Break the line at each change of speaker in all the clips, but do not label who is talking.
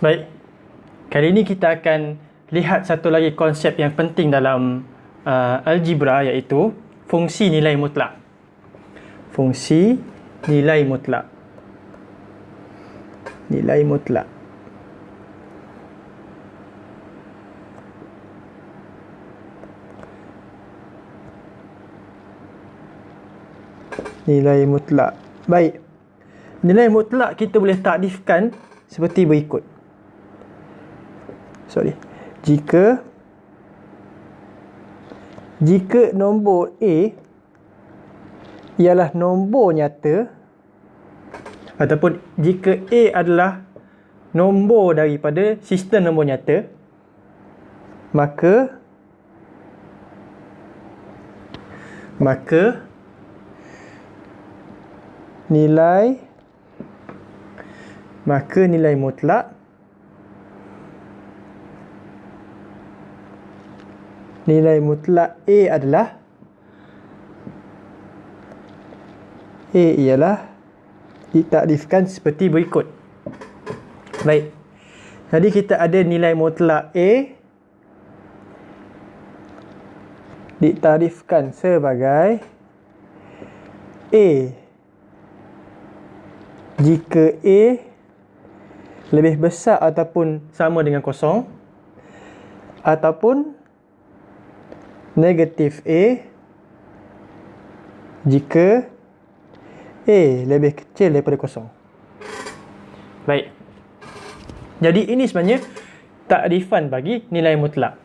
Baik. Kali ini kita akan lihat satu lagi konsep yang penting dalam uh, algebra iaitu fungsi nilai mutlak. Fungsi nilai mutlak. Nilai mutlak. Nilai mutlak. Baik. Nilai mutlak kita boleh takrifkan seperti berikut sorry. Jika jika nombor A ialah nombor nyata ataupun jika A adalah nombor daripada sistem nombor nyata maka maka nilai maka nilai mutlak nilai mutlak A adalah A ialah ditakrifkan seperti berikut. Baik. Jadi kita ada nilai mutlak A ditakrifkan sebagai A jika A lebih besar ataupun sama dengan kosong ataupun negatif A jika A lebih kecil daripada kosong. Baik. Jadi ini sebenarnya takrifan bagi nilai mutlak.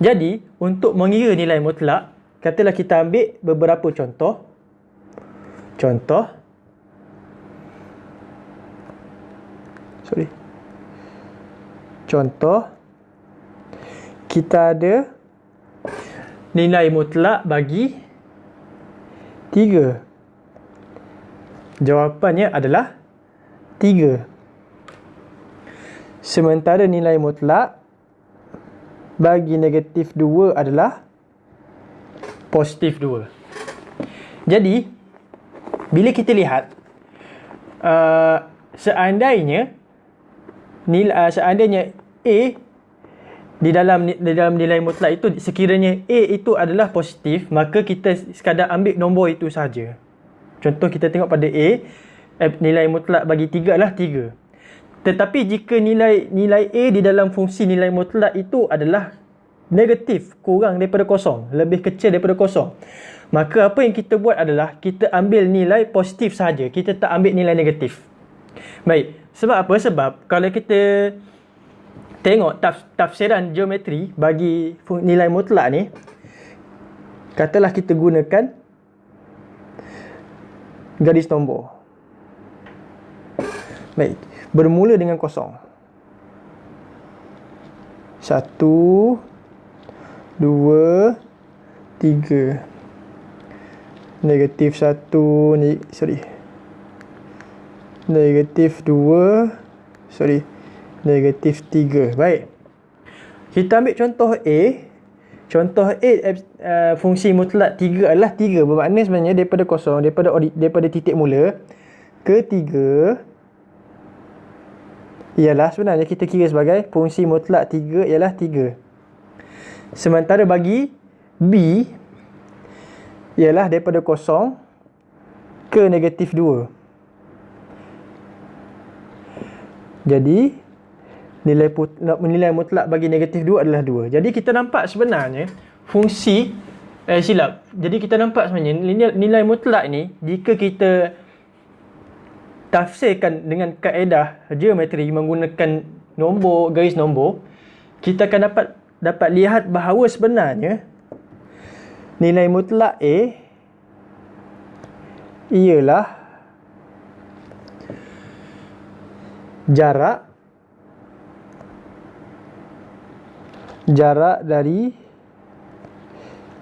Jadi untuk mengira nilai mutlak, katalah kita ambil beberapa contoh. Contoh. Sorry. Contoh. Kita ada nilai mutlak bagi 3. Jawapannya adalah 3. Sementara nilai mutlak bagi negatif 2 adalah positif 2. Jadi, bila kita lihat uh, seandainya nilai uh, seandainya A di dalam di dalam nilai mutlak itu sekiranya A itu adalah positif maka kita sekadar ambil nombor itu saja. Contoh kita tengok pada A eh, nilai mutlak bagi 3 adalah 3. Tetapi jika nilai nilai A di dalam fungsi nilai mutlak itu adalah negatif, kurang daripada kosong, lebih kecil daripada kosong. Maka apa yang kita buat adalah kita ambil nilai positif saja. Kita tak ambil nilai negatif. Baik. Sebab apa? Sebab kalau kita tengok taf, tafsiran geometri bagi nilai mutlak ni katalah kita gunakan garis nombor. Baik bermula dengan kosong. Satu dua tiga. Negatif satu ni sorry. Negatif dua sorry negatif 3. Baik. Kita ambil contoh A. Contoh A uh, fungsi mutlak 3 adalah 3. Bermakna sebenarnya daripada kosong, daripada daripada titik mula ke 3 ialah sebenarnya kita kira sebagai fungsi mutlak 3 ialah 3. Sementara bagi B ialah daripada kosong ke negatif 2. Jadi nilai put, nilai mutlak bagi negatif 2 adalah 2. Jadi kita nampak sebenarnya fungsi eh silap. Jadi kita nampak sebenarnya nilai, nilai mutlak ni jika kita tafsirkan dengan kaedah geometri menggunakan nombor garis nombor kita akan dapat dapat lihat bahawa sebenarnya nilai mutlak A ialah jarak jarak dari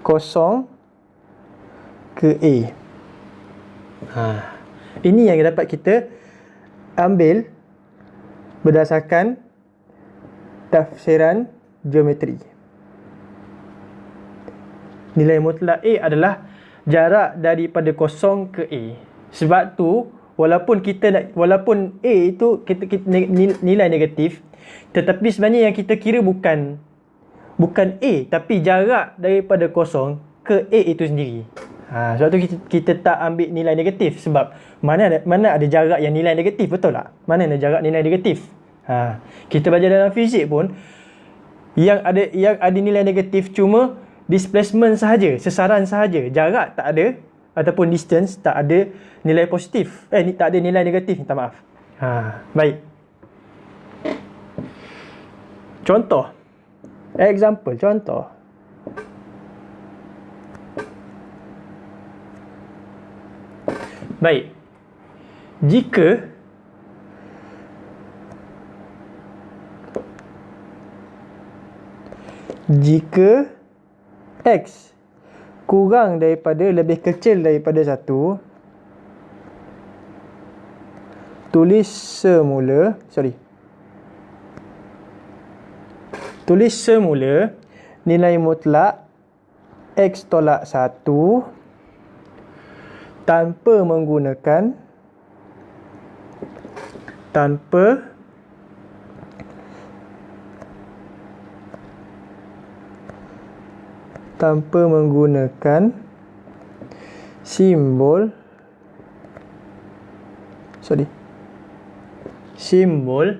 kosong ke A. Ha. Ini yang dapat kita ambil berdasarkan tafsiran geometri. Nilai mutlak A adalah jarak daripada kosong ke A. Sebab tu walaupun kita nak walaupun A itu kita, kita nilai negatif Tetapi sebenarnya yang kita kira bukan bukan A tapi jarak daripada kosong ke A itu sendiri. Ha, sebab tu kita, kita tak ambil nilai negatif sebab mana ada, mana ada jarak yang nilai negatif betul tak? Mana ada jarak nilai negatif? Ha, kita belajar dalam fizik pun yang ada yang ada nilai negatif cuma displacement sahaja, sesaran sahaja. Jarak tak ada ataupun distance tak ada nilai positif. Eh ni tak ada nilai negatif, minta maaf. Ha, baik. Contoh. Example, contoh. Baik. Jika jika x kurang daripada lebih kecil daripada 1 tulis semula sorry tulis semula nilai mutlak x tolak 1 tanpa menggunakan tanpa tanpa menggunakan simbol sorry simbol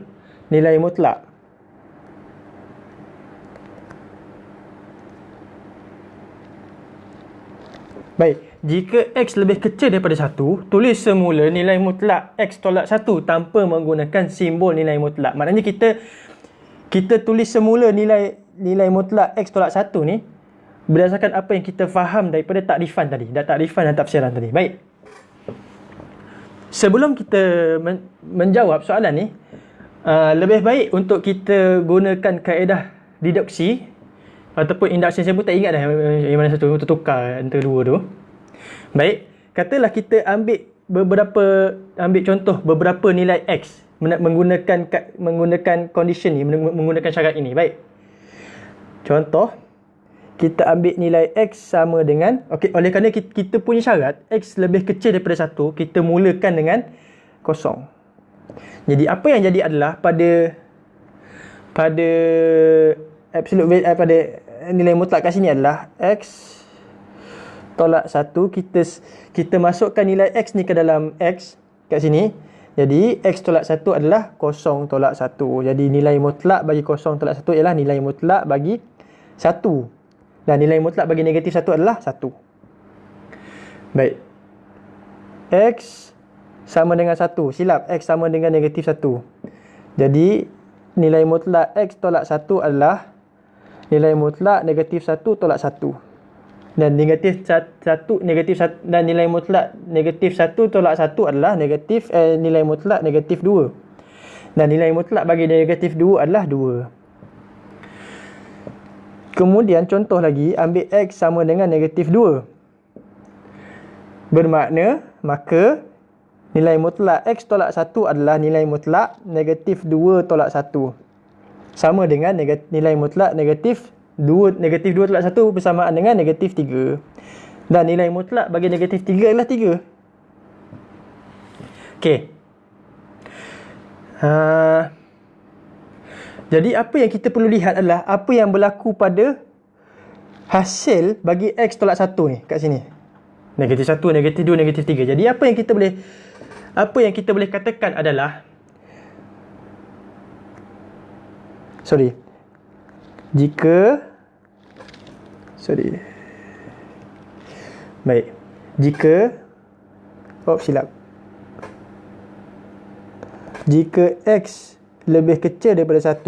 nilai mutlak Baik, jika X lebih kecil daripada 1, tulis semula nilai mutlak X tolak 1 tanpa menggunakan simbol nilai mutlak. Maknanya kita kita tulis semula nilai nilai mutlak X tolak 1 ni berdasarkan apa yang kita faham daripada takrifan tadi. Dan takrifan dan tafsiran tadi. Baik. Sebelum kita men- menjawab soalan ni, uh, lebih baik untuk kita gunakan kaedah deduksi ataupun induction saya pun tak ingat dah yang mana satu tertukar antara dua tu. Baik, katalah kita ambil beberapa ambil contoh beberapa nilai x menggunakan menggunakan condition ni menggunakan syarat ini. Baik. Contoh kita ambil nilai x sama dengan okey oleh kerana kita, kita punya syarat x lebih kecil daripada 1, kita mulakan dengan kosong. Jadi apa yang jadi adalah pada pada absolute eh, pada nilai mutlak kat sini adalah x. Tolak 1 kita kita masukkan nilai x ni ke dalam x kat sini. Jadi x tolak 1 adalah kosong tolak 1 jadi nilai mutlak bagi kosong tolak 1 ialah nilai mutlak bagi 1 dan nilai mutlak bagi negatif 1 adalah 1 baik. X sama dengan 1 silap x sama dengan negatif 1 jadi nilai mutlak x tolak 1 adalah nilai mutlak negatif 1 tolak 1 dan negatif 1 negatif 1 dan nilai mutlak negatif 1 tolak 1 adalah negatif eh, nilai mutlak negatif 2 dan nilai mutlak bagi negatif 2 adalah 2 kemudian contoh lagi ambil x sama dengan negatif 2 bermakna maka nilai mutlak x tolak 1 adalah nilai mutlak negatif 2 tolak 1 sama dengan nilai mutlak negatif 2 negatif 2 tolak 1 bersamaan dengan negatif 3. Dan nilai mutlak bagi negatif 3 adalah 3. Okey. Ha, jadi apa yang kita perlu lihat adalah apa yang berlaku pada hasil bagi x tolak 1 ni kat sini. Negatif 1, negatif 2, negatif 3. Jadi apa yang kita boleh apa yang kita boleh katakan adalah sorry. Jika sorry. Baik. Jika oh silap. Jika x lebih kecil daripada 1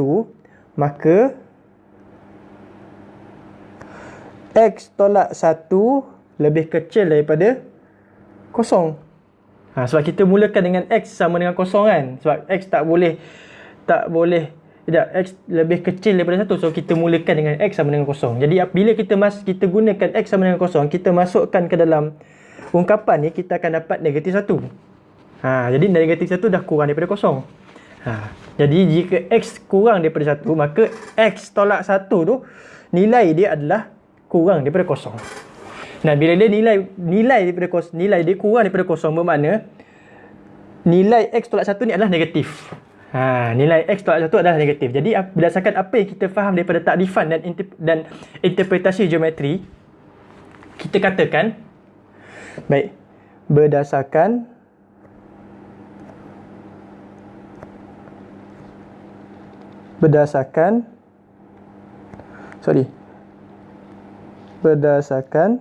maka x tolak 1 lebih kecil daripada kosong. Ha, sebab kita mulakan dengan x sama dengan kosong kan? Sebab x tak boleh tak boleh tidak, X lebih kecil daripada 1. So, kita mulakan dengan X sama dengan kosong. Jadi, bila kita mas kita gunakan X sama dengan kosong, kita masukkan ke dalam ungkapan ni, kita akan dapat negatif 1. Ha, jadi, negatif 1 dah kurang daripada kosong. Ha, jadi, jika X kurang daripada 1, maka X tolak 1 tu, nilai dia adalah kurang daripada kosong. Nah, bila dia nilai nilai daripada kosong, nilai dia kurang daripada kosong bermakna nilai X tolak 1 ni adalah negatif. Ha, nilai X tolak 1 adalah negatif. Jadi berdasarkan apa yang kita faham daripada takrifan dan dan interpretasi geometri, kita katakan baik berdasarkan berdasarkan sorry berdasarkan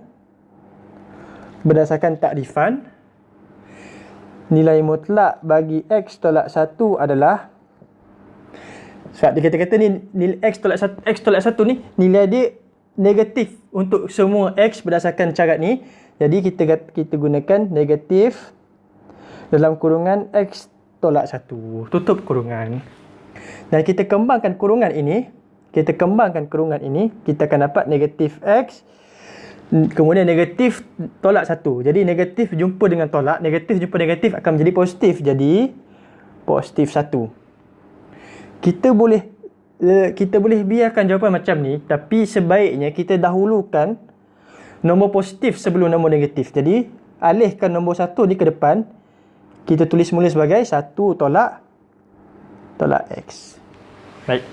berdasarkan takrifan nilai mutlak bagi x tolak 1 adalah sebab dia kata-kata ni nilai x tolak 1 x tolak 1 ni nilai dia negatif untuk semua x berdasarkan carat ni. Jadi kita kita gunakan negatif dalam kurungan x tolak 1 tutup kurungan. Dan kita kembangkan kurungan ini, kita kembangkan kurungan ini, kita akan dapat negatif X, kemudian negatif tolak satu. Jadi negatif jumpa dengan tolak, negatif jumpa negatif akan menjadi positif. Jadi positif satu. Kita boleh eh, kita boleh biarkan jawapan macam ni, tapi sebaiknya kita dahulukan nombor positif sebelum nombor negatif. Jadi alihkan nombor satu ni ke depan, kita tulis mula sebagai satu tolak tolak X. Baik.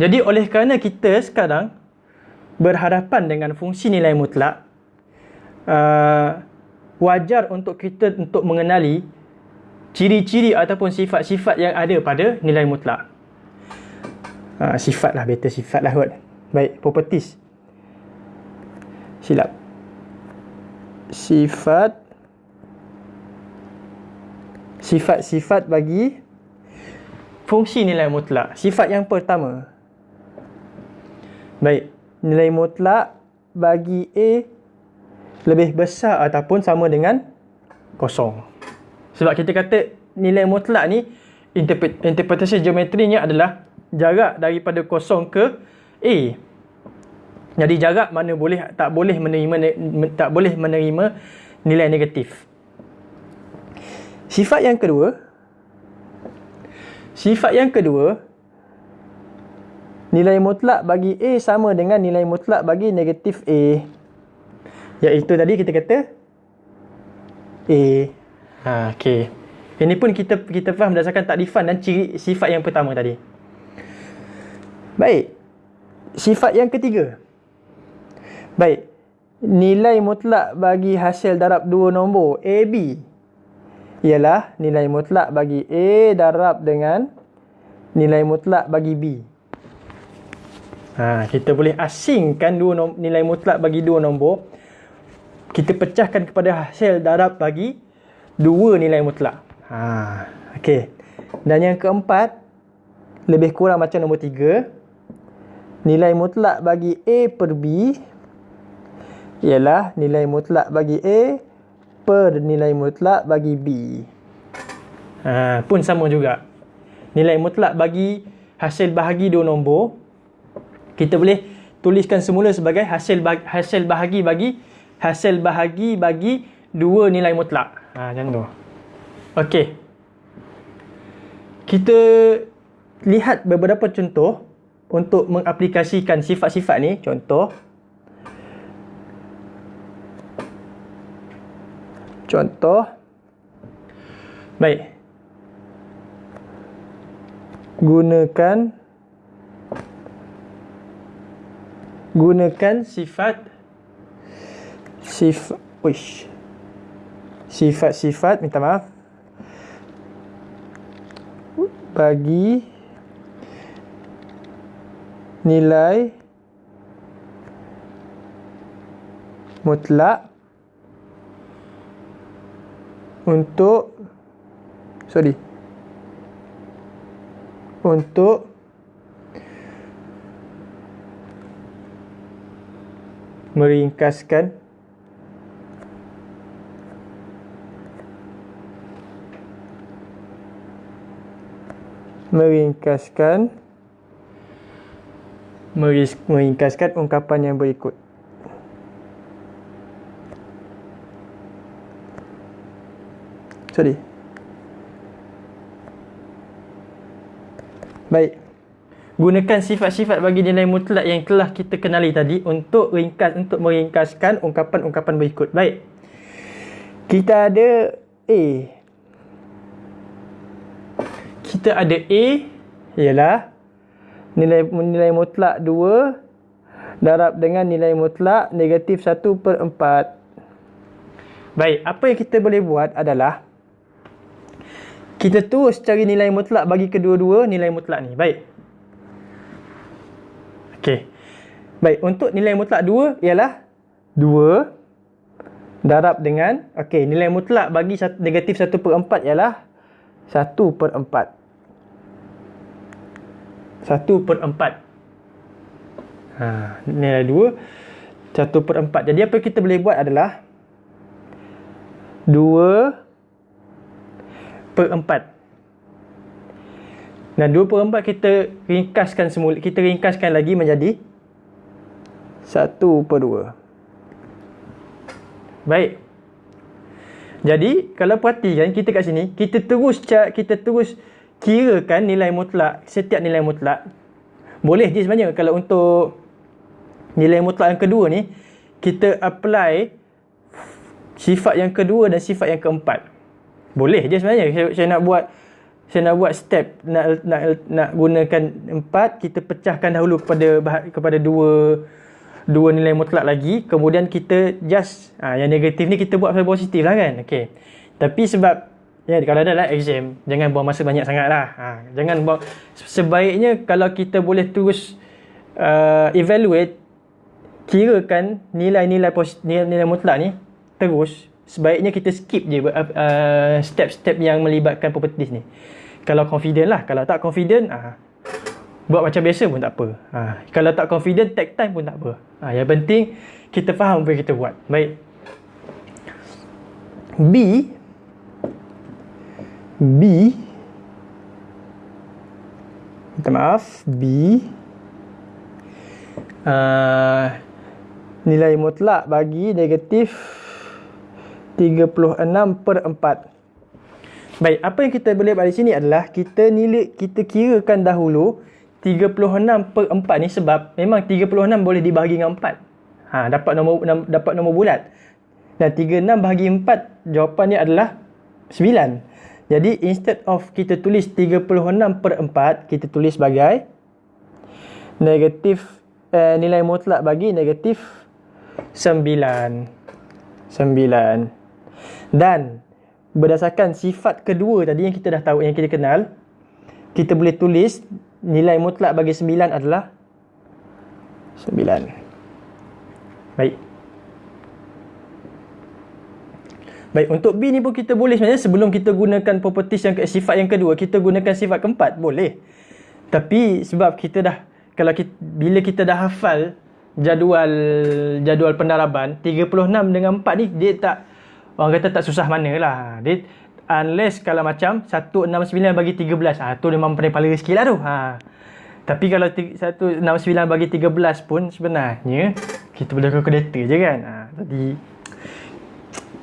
Jadi oleh kerana kita sekarang berhadapan dengan fungsi nilai mutlak, uh, wajar untuk kita untuk mengenali ciri-ciri ataupun sifat-sifat yang ada pada nilai mutlak. Uh, sifat lah, better sifat lah kot. Baik, properties. Silap. Sifat sifat-sifat bagi fungsi nilai mutlak. Sifat yang pertama. Baik, nilai mutlak bagi A lebih besar ataupun sama dengan kosong. Sebab kita kata nilai mutlak ni interpretasi geometrinya adalah jarak daripada kosong ke A. Jadi jarak mana boleh tak boleh menerima tak boleh menerima nilai negatif. Sifat yang kedua Sifat yang kedua Nilai mutlak bagi A sama dengan nilai mutlak bagi negatif A. Iaitu tadi kita kata A. Ha, okay. Ini pun kita kita faham berdasarkan takrifan dan ciri sifat yang pertama tadi. Baik. Sifat yang ketiga. Baik. Nilai mutlak bagi hasil darab dua nombor AB ialah nilai mutlak bagi A darab dengan nilai mutlak bagi B. Ha, kita boleh asingkan dua nom- nilai mutlak bagi dua nombor. Kita pecahkan kepada hasil darab bagi dua nilai mutlak. Ha, okay. Dan yang keempat, lebih kurang macam nombor tiga. Nilai mutlak bagi A per B ialah nilai mutlak bagi A per nilai mutlak bagi B. Ha, pun sama juga. Nilai mutlak bagi hasil bahagi dua nombor. Kita boleh tuliskan semula sebagai hasil bahagi, hasil bahagi bagi hasil bahagi bagi dua nilai mutlak. Ha, macam tu. Okey. Kita lihat beberapa contoh untuk mengaplikasikan sifat-sifat ni. Contoh. Contoh. Baik. Gunakan gunakan sifat sifat wish sifat-sifat minta maaf. Bagi nilai mutlak untuk sorry untuk meringkaskan meringkaskan meringkaskan ungkapan yang berikut Sorry. Baik. Gunakan sifat-sifat bagi nilai mutlak yang telah kita kenali tadi untuk ringkas untuk meringkaskan ungkapan-ungkapan berikut. Baik. Kita ada A. kita ada A ialah nilai nilai mutlak 2 darab dengan nilai mutlak negatif 1 per 4. Baik, apa yang kita boleh buat adalah kita terus cari nilai mutlak bagi kedua-dua nilai mutlak ni. Baik. Okey. Baik, untuk nilai mutlak 2 ialah 2 darab dengan okey, nilai mutlak bagi negatif 1 per 4 ialah 1 per 4. 1 per 4. Ha, nilai 2 1 per 4. Jadi apa kita boleh buat adalah 2 per 4. Dan 2 per 4 kita ringkaskan semula. Kita ringkaskan lagi menjadi 1 per 2. Baik. Jadi, kalau perhatikan kita kat sini, kita terus kita terus kirakan nilai mutlak, setiap nilai mutlak. Boleh je sebenarnya kalau untuk nilai mutlak yang kedua ni, kita apply sifat yang kedua dan sifat yang keempat. Boleh je sebenarnya saya, saya nak buat saya nak buat step nak nak nak gunakan empat kita pecahkan dahulu kepada kepada dua dua nilai mutlak lagi. Kemudian kita just ha, yang negatif ni kita buat positif lah kan? Okey. Tapi sebab ya kalau ada lah exam jangan buang masa banyak sangat lah. Ha, jangan buang sebaiknya kalau kita boleh terus uh, evaluate kirakan nilai-nilai nilai, nilai mutlak ni terus sebaiknya kita skip je uh, step-step yang melibatkan properties ni. Kalau confident lah. Kalau tak confident, uh, buat macam biasa pun tak apa. Uh, kalau tak confident, take time pun tak apa. Uh, yang penting, kita faham apa yang kita buat. Baik. B. B. Minta maaf. B. Uh, nilai mutlak bagi negatif 36 per 4. Baik, apa yang kita boleh buat di sini adalah kita nilai kita kirakan dahulu 36 per 4 ni sebab memang 36 boleh dibahagi dengan 4. Ha, dapat nombor dapat nombor bulat. Dan 36 bahagi 4 jawapannya adalah 9. Jadi instead of kita tulis 36 per 4, kita tulis sebagai negatif eh, nilai mutlak bagi negatif 9. 9. Dan berdasarkan sifat kedua tadi yang kita dah tahu, yang kita kenal, kita boleh tulis nilai mutlak bagi 9 adalah 9. Baik. Baik, untuk B ni pun kita boleh sebenarnya sebelum kita gunakan properties yang sifat yang kedua, kita gunakan sifat keempat, boleh. Tapi sebab kita dah kalau kita, bila kita dah hafal jadual jadual pendaraban 36 dengan 4 ni dia tak orang kata tak susah mana lah. Dia, unless kalau macam 169 bagi 13. Ha, tu memang pala sikit lah tu. Ha. Tapi kalau 169 bagi 13 pun sebenarnya kita boleh calculator je kan. Ha, jadi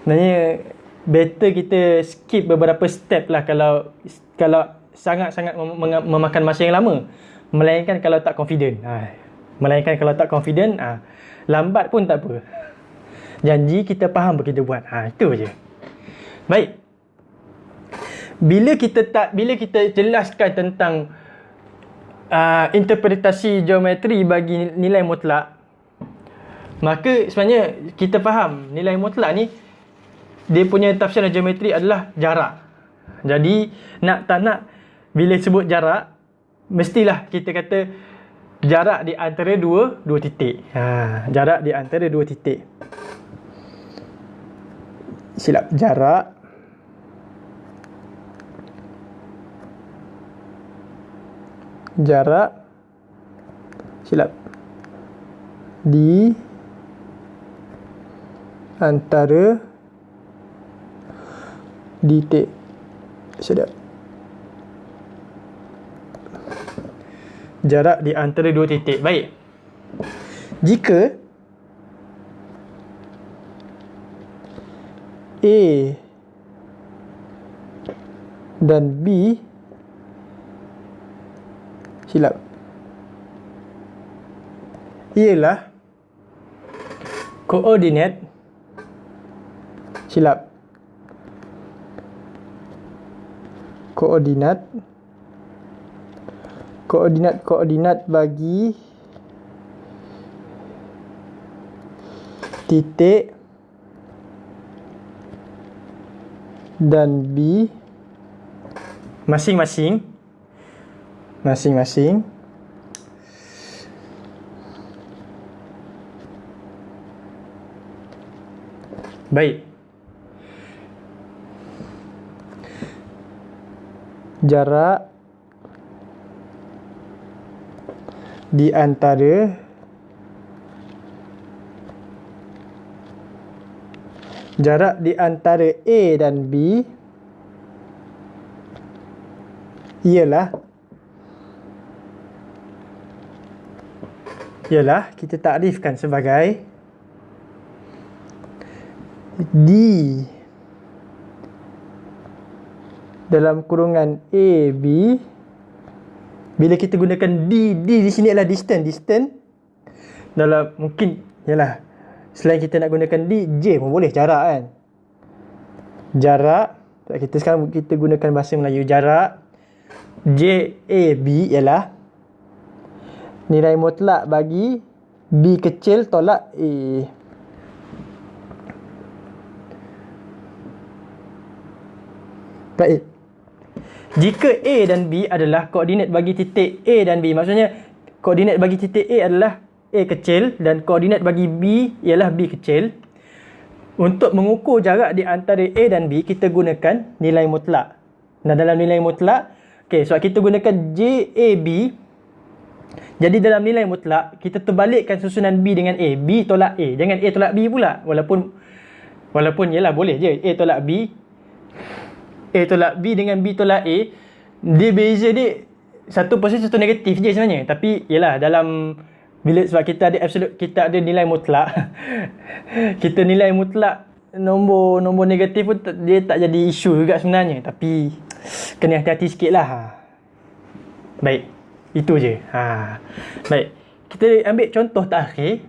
sebenarnya better kita skip beberapa step lah kalau kalau sangat-sangat mem memakan masa yang lama. Melainkan kalau tak confident. Ha. Melainkan kalau tak confident, ha. lambat pun tak apa janji kita faham apa kita buat. Ha itu aja. Baik. Bila kita tak bila kita jelaskan tentang uh, interpretasi geometri bagi nilai mutlak maka sebenarnya kita faham nilai mutlak ni dia punya tafsiran geometri adalah jarak. Jadi nak tak nak bila sebut jarak mestilah kita kata jarak di antara dua dua titik. Ha, jarak di antara dua titik silap jarak. Jarak. Silap. Di antara. Titik sedap. Jarak di antara dua titik. Baik. Jika A dan B. Silap. Ialah koordinat. Silap. Koordinat. Koordinat-koordinat bagi titik dan B. Masing-masing. Masing-masing. Baik. Jarak di antara jarak di antara A dan B ialah ialah kita takrifkan sebagai D. Dalam kurungan A B bila kita gunakan D D di sini adalah distance distance dalam mungkin yalah selain kita nak gunakan D J pun boleh jarak kan? Jarak. Kita sekarang kita gunakan bahasa Melayu jarak. J A B ialah nilai mutlak bagi B kecil tolak A. Baik. Jika A dan B adalah koordinat bagi titik A dan B, maksudnya koordinat bagi titik A adalah A kecil dan koordinat bagi B ialah B kecil. Untuk mengukur jarak di antara A dan B, kita gunakan nilai mutlak. Nah, dalam nilai mutlak, okay, sebab kita gunakan JAB, jadi dalam nilai mutlak, kita terbalikkan susunan B dengan A. B tolak A. Jangan A tolak B pula. Walaupun, walaupun ialah boleh je A tolak B, A tolak B dengan B tolak A dia beza dia satu positif satu negatif je sebenarnya tapi yalah dalam bila sebab kita ada absolute kita ada nilai mutlak. Kita nilai mutlak nombor nombor negatif pun dia tak jadi isu juga sebenarnya. Tapi kena hati-hati sikit lah. Baik itu je. Ha. baik kita ambil contoh terakhir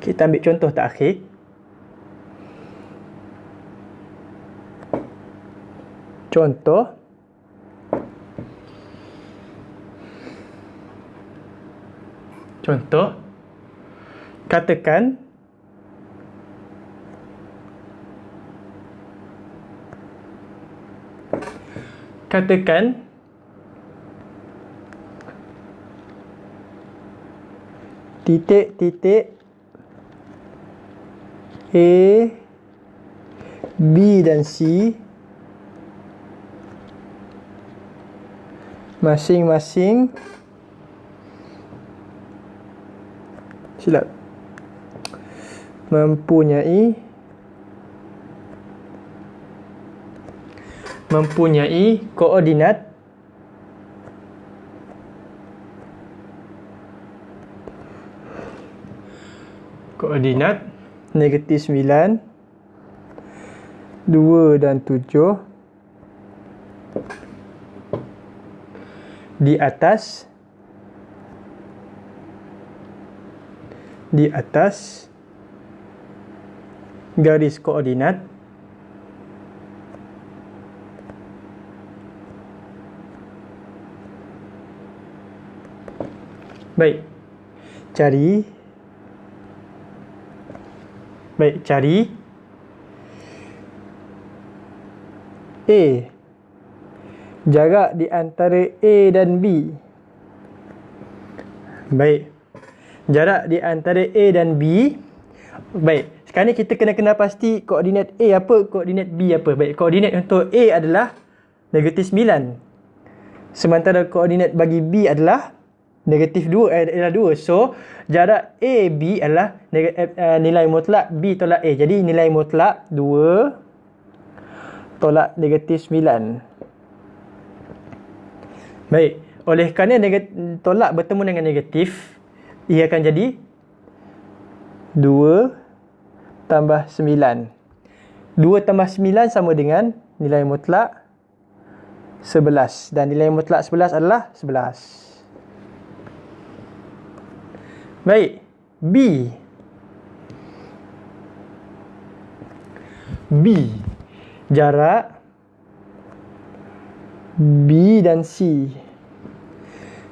kita ambil contoh terakhir Contoh Contoh Katakan Katakan Titik-titik A B dan C masing-masing silap mempunyai mempunyai koordinat koordinat negatif 9 2 dan 7 di atas di atas garis koordinat baik cari baik cari A jarak di antara A dan B. Baik. Jarak di antara A dan B. Baik. Sekarang ni kita kena kenal pasti koordinat A apa, koordinat B apa. Baik, koordinat untuk A adalah negatif 9. Sementara koordinat bagi B adalah negatif 2 eh, adalah 2. So, jarak A B adalah uh, nilai mutlak B tolak A. Jadi nilai mutlak 2 tolak negatif 9. Baik, oleh kerana tolak bertemu dengan negatif, ia akan jadi 2 tambah 9. 2 tambah 9 sama dengan nilai mutlak 11 dan nilai mutlak 11 adalah 11. Baik, B. B. Jarak B dan C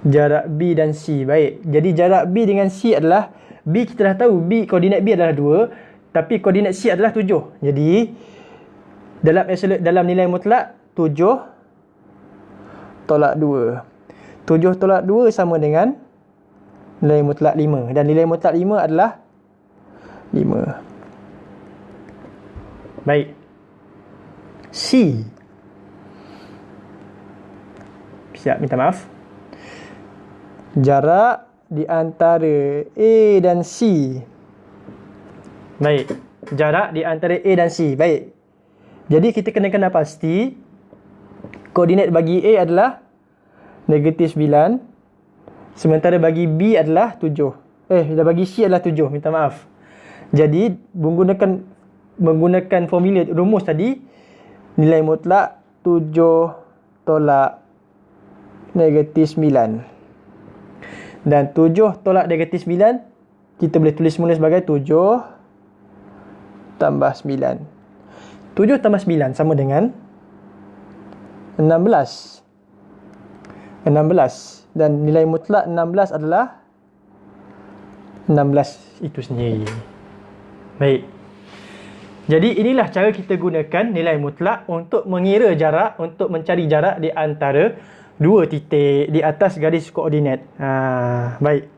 Jarak B dan C. Baik. Jadi jarak B dengan C adalah B kita dah tahu B koordinat B adalah 2 tapi koordinat C adalah 7. Jadi dalam absolute dalam nilai mutlak 7 tolak 2. 7 tolak 2 sama dengan nilai mutlak 5 dan nilai mutlak 5 adalah 5. Baik. C. Siap minta maaf. Jarak di antara A dan C. Baik. Jarak di antara A dan C. Baik. Jadi kita kena kenal pasti koordinat bagi A adalah negatif 9. Sementara bagi B adalah 7. Eh, dah bagi C adalah 7. Minta maaf. Jadi, menggunakan menggunakan formula rumus tadi, nilai mutlak 7 tolak negatif 9. Dan 7 tolak negatif 9, kita boleh tulis semula sebagai 7 tambah 9. 7 tambah 9 sama dengan 16. 16. Dan nilai mutlak 16 adalah 16 itu sendiri. Baik. Jadi inilah cara kita gunakan nilai mutlak untuk mengira jarak, untuk mencari jarak di antara dua titik di atas garis koordinat. Ha, baik.